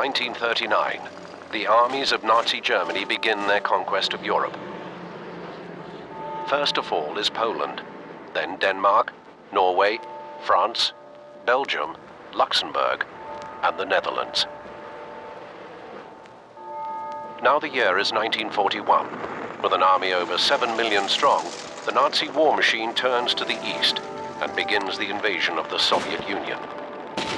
1939. The armies of Nazi Germany begin their conquest of Europe. First of all is Poland, then Denmark, Norway, France, Belgium, Luxembourg, and the Netherlands. Now the year is 1941. With an army over 7 million strong, the Nazi war machine turns to the east and begins the invasion of the Soviet Union.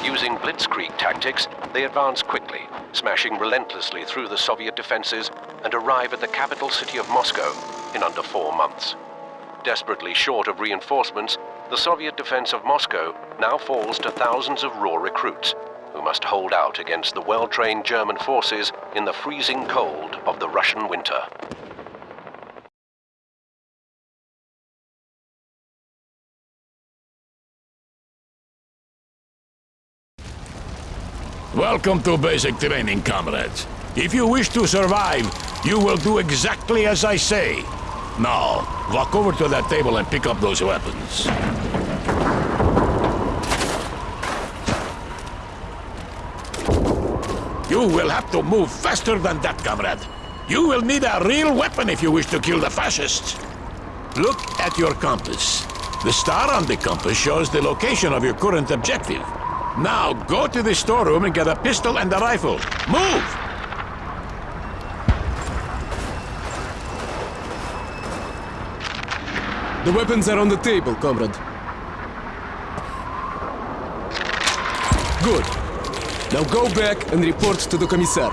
Using blitzkrieg tactics, they advance quickly, smashing relentlessly through the Soviet defenses and arrive at the capital city of Moscow in under four months. Desperately short of reinforcements, the Soviet defense of Moscow now falls to thousands of raw recruits who must hold out against the well-trained German forces in the freezing cold of the Russian winter. Welcome to basic training, comrades. If you wish to survive, you will do exactly as I say. Now, walk over to that table and pick up those weapons. You will have to move faster than that, comrade. You will need a real weapon if you wish to kill the fascists. Look at your compass. The star on the compass shows the location of your current objective. Now, go to the storeroom and get a pistol and a rifle. Move! The weapons are on the table, comrade. Good. Now go back and report to the Commissar.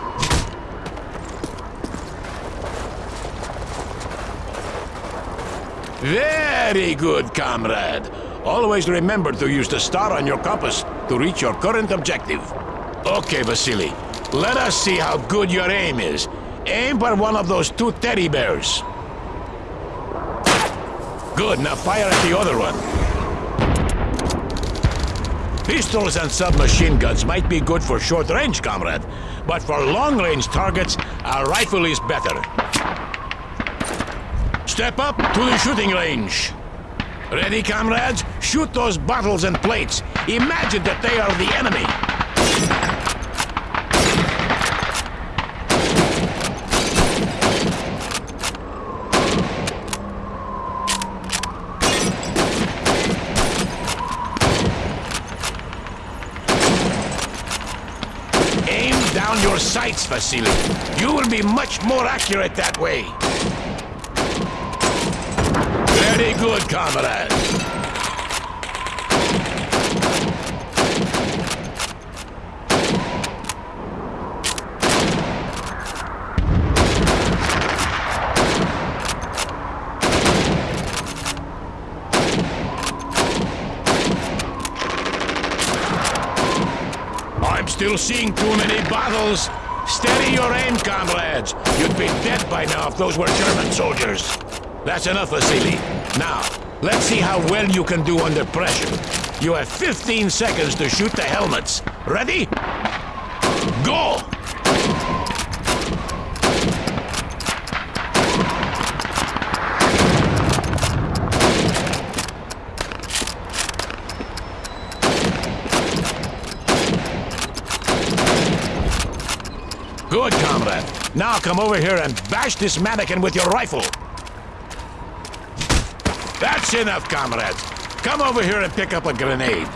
Very good, comrade. Always remember to use the star on your compass to reach your current objective. Okay, Vasily. Let us see how good your aim is. Aim for one of those two teddy bears. Good, now fire at the other one. Pistols and submachine guns might be good for short range, comrade. But for long range targets, a rifle is better. Step up to the shooting range. Ready, comrades? Shoot those bottles and plates. Imagine that they are the enemy. Aim down your sights, Vasily. You will be much more accurate that way. Very good, comrade. I'm still seeing too many battles. Steady your aim, comrades. You'd be dead by now if those were German soldiers. That's enough, Vasily. Now, let's see how well you can do under pressure. You have 15 seconds to shoot the helmets. Ready? Go! Good, comrade. Now come over here and bash this mannequin with your rifle. That's enough, comrades. Come over here and pick up a grenade.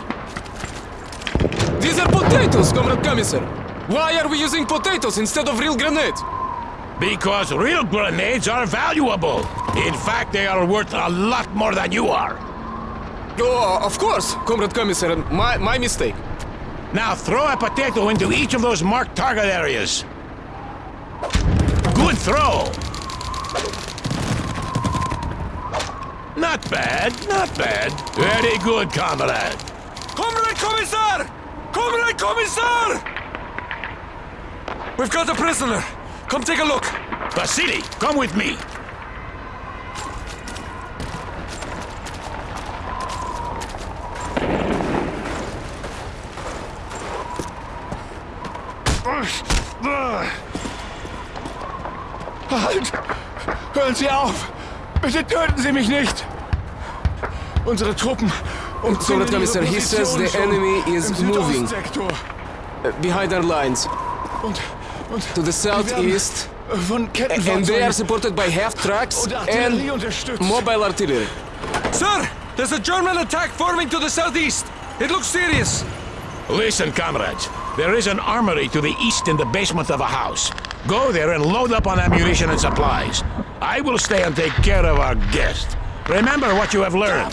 These are potatoes, Comrade Commissar. Why are we using potatoes instead of real grenades? Because real grenades are valuable. In fact, they are worth a lot more than you are. Oh, of course, Comrade Commissar. My, my mistake. Now throw a potato into each of those marked target areas. Good throw. Not bad, not bad. Very good, comrade. Comrade Commissar! Comrade Commissar! We've got a prisoner. Come take a look. Vasily, come with me. Halt! Hören Sie auf! Bitte töten Sie mich nicht! Unsere Truppen Comrade Commissar, he says the enemy is moving uh, behind our lines. Und, und To the southeast. von And they are supported by half tracks and mobile artillery. Sir, there's a German attack forming to the southeast. It looks serious. Listen, comrades. There is an armory to the east in the basement of a house. Go there and load up on ammunition and supplies. I will stay and take care of our guest. Remember what you have learned.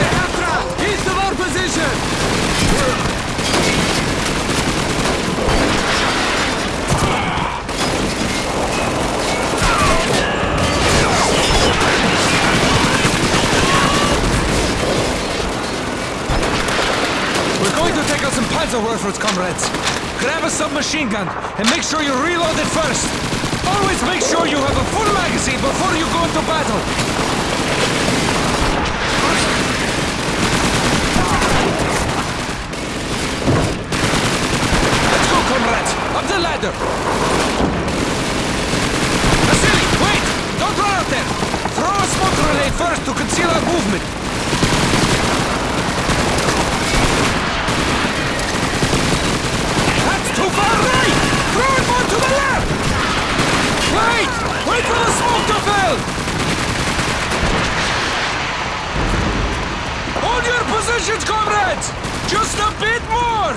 take out some Panzerwerfers, comrades. Grab a submachine gun and make sure you reload it first. Always make sure you have a full magazine before you go into battle. Let's go, comrades. Up the ladder. Vasily, wait! Don't run out there. Throw a smoke grenade first to conceal our movement. That's too far right! Throw more to the left! Wait! Wait for the smoke to fill! Hold your positions, comrades! Just a bit more!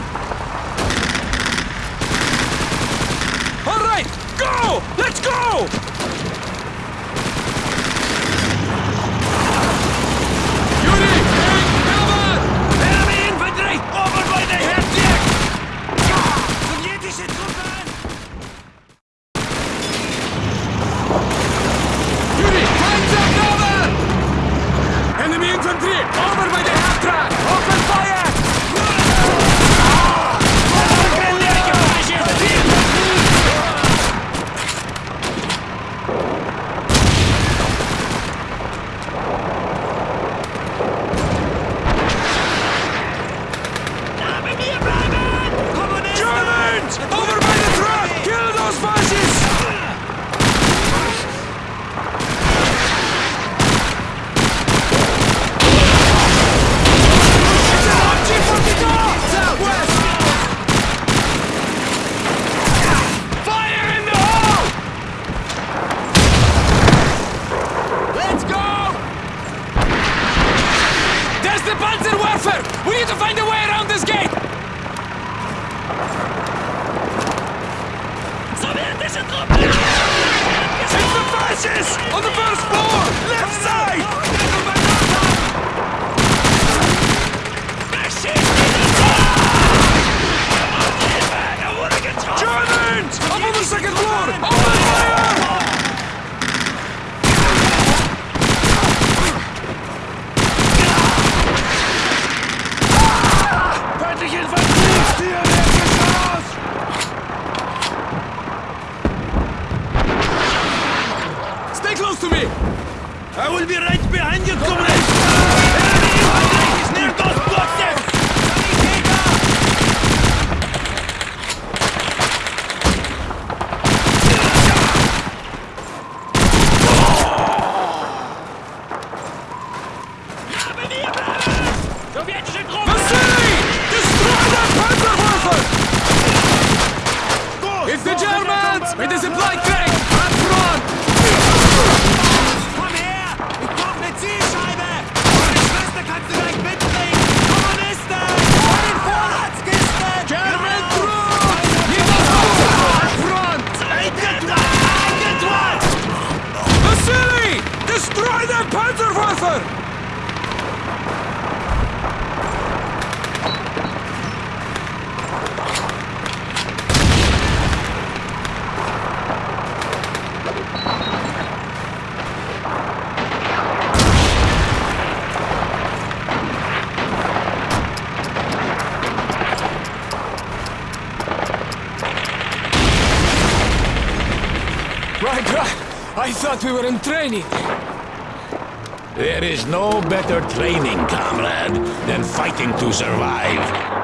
All right, go! Let's go! Right, right. I thought we were in training. There is no better training, comrade, than fighting to survive.